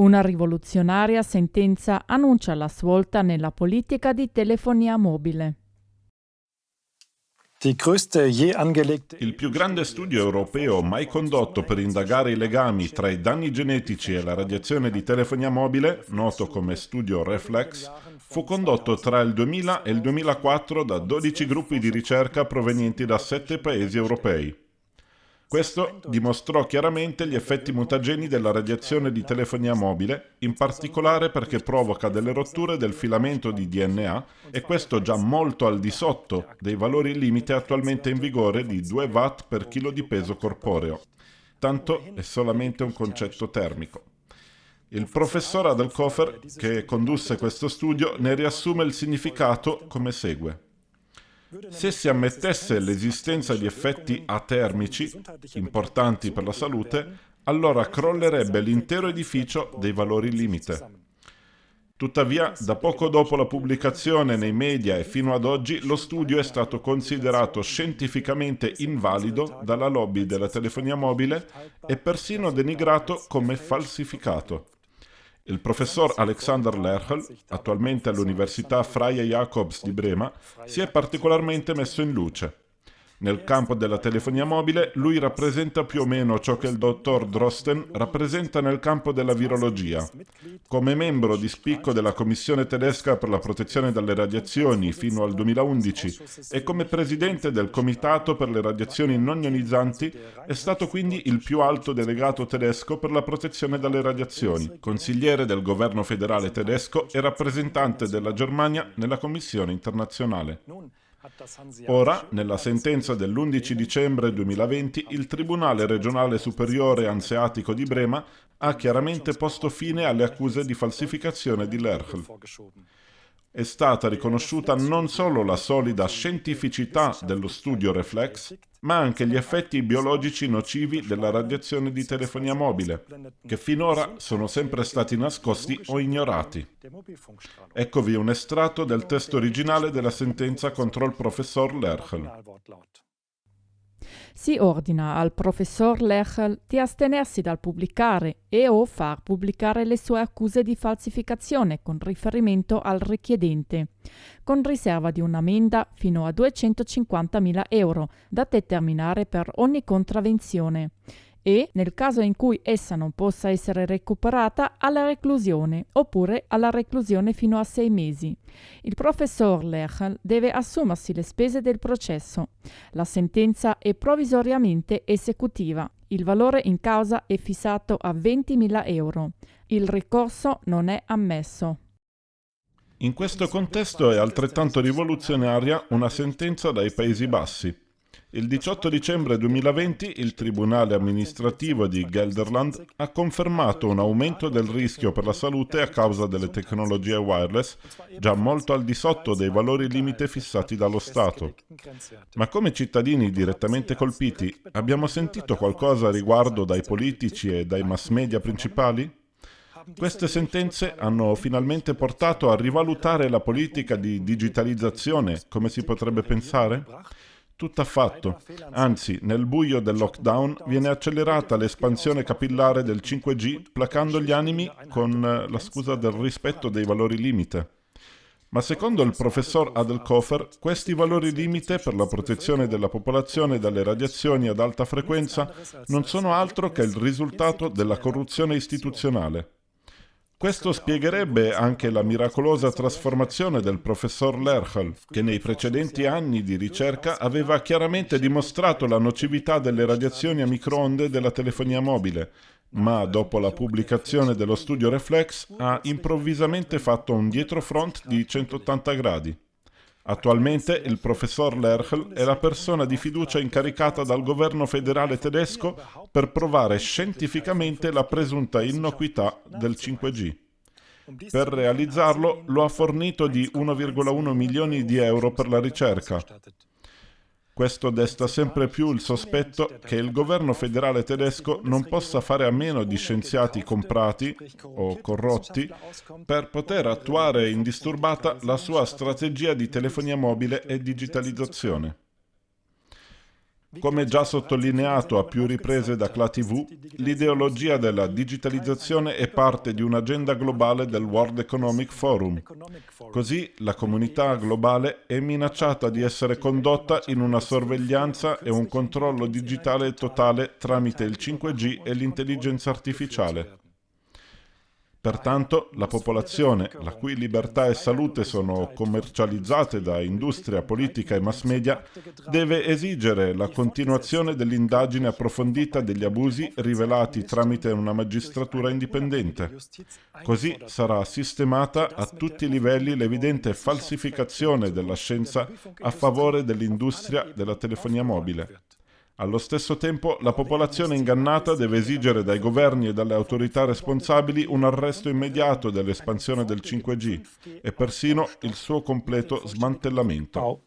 Una rivoluzionaria sentenza annuncia la svolta nella politica di telefonia mobile. Il più grande studio europeo mai condotto per indagare i legami tra i danni genetici e la radiazione di telefonia mobile, noto come studio Reflex, fu condotto tra il 2000 e il 2004 da 12 gruppi di ricerca provenienti da 7 paesi europei. Questo dimostrò chiaramente gli effetti mutageni della radiazione di telefonia mobile, in particolare perché provoca delle rotture del filamento di DNA e questo già molto al di sotto dei valori limite attualmente in vigore di 2 watt per chilo di peso corporeo. Tanto è solamente un concetto termico. Il professor Adelkofer, che condusse questo studio, ne riassume il significato come segue. Se si ammettesse l'esistenza di effetti atermici importanti per la salute, allora crollerebbe l'intero edificio dei valori limite. Tuttavia, da poco dopo la pubblicazione nei media e fino ad oggi, lo studio è stato considerato scientificamente invalido dalla lobby della telefonia mobile e persino denigrato come falsificato. Il professor Alexander Lerchel, attualmente all'Università Freie Jacobs di Brema, si è particolarmente messo in luce. Nel campo della telefonia mobile lui rappresenta più o meno ciò che il dottor Drosten rappresenta nel campo della virologia. Come membro di spicco della Commissione tedesca per la protezione dalle radiazioni fino al 2011 e come presidente del Comitato per le radiazioni non ionizzanti, è stato quindi il più alto delegato tedesco per la protezione dalle radiazioni, consigliere del governo federale tedesco e rappresentante della Germania nella Commissione internazionale. Ora, nella sentenza dell'11 dicembre 2020, il Tribunale regionale superiore anseatico di Brema ha chiaramente posto fine alle accuse di falsificazione di Lerchl è stata riconosciuta non solo la solida scientificità dello studio Reflex, ma anche gli effetti biologici nocivi della radiazione di telefonia mobile, che finora sono sempre stati nascosti o ignorati. Eccovi un estratto del testo originale della sentenza contro il professor Lerchel si ordina al professor Lechel di astenersi dal pubblicare e o far pubblicare le sue accuse di falsificazione con riferimento al richiedente, con riserva di un'ammenda fino a 250.000 euro da determinare per ogni contravvenzione e, nel caso in cui essa non possa essere recuperata, alla reclusione oppure alla reclusione fino a sei mesi. Il professor Lechel deve assumersi le spese del processo. La sentenza è provvisoriamente esecutiva. Il valore in causa è fissato a 20.000 euro. Il ricorso non è ammesso. In questo contesto è altrettanto rivoluzionaria una sentenza dai Paesi Bassi. Il 18 dicembre 2020 il Tribunale amministrativo di Gelderland ha confermato un aumento del rischio per la salute a causa delle tecnologie wireless, già molto al di sotto dei valori limite fissati dallo Stato. Ma come cittadini direttamente colpiti abbiamo sentito qualcosa a riguardo dai politici e dai mass media principali? Queste sentenze hanno finalmente portato a rivalutare la politica di digitalizzazione, come si potrebbe pensare? Tutt'affatto, anzi, nel buio del lockdown viene accelerata l'espansione capillare del 5G, placando gli animi con eh, la scusa del rispetto dei valori limite. Ma secondo il professor Adelkofer, questi valori limite per la protezione della popolazione dalle radiazioni ad alta frequenza non sono altro che il risultato della corruzione istituzionale. Questo spiegherebbe anche la miracolosa trasformazione del professor Lerchel, che nei precedenti anni di ricerca aveva chiaramente dimostrato la nocività delle radiazioni a microonde della telefonia mobile, ma dopo la pubblicazione dello studio Reflex ha improvvisamente fatto un dietrofront di 180 gradi. Attualmente il professor Lerchl è la persona di fiducia incaricata dal governo federale tedesco per provare scientificamente la presunta innocuità del 5G. Per realizzarlo lo ha fornito di 1,1 milioni di euro per la ricerca. Questo desta sempre più il sospetto che il governo federale tedesco non possa fare a meno di scienziati comprati o corrotti per poter attuare indisturbata la sua strategia di telefonia mobile e digitalizzazione. Come già sottolineato a più riprese da CLA-TV, l'ideologia della digitalizzazione è parte di un'agenda globale del World Economic Forum. Così la comunità globale è minacciata di essere condotta in una sorveglianza e un controllo digitale totale tramite il 5G e l'intelligenza artificiale. Pertanto la popolazione, la cui libertà e salute sono commercializzate da industria, politica e mass media, deve esigere la continuazione dell'indagine approfondita degli abusi rivelati tramite una magistratura indipendente. Così sarà sistemata a tutti i livelli l'evidente falsificazione della scienza a favore dell'industria della telefonia mobile. Allo stesso tempo, la popolazione ingannata deve esigere dai governi e dalle autorità responsabili un arresto immediato dell'espansione del 5G e persino il suo completo smantellamento.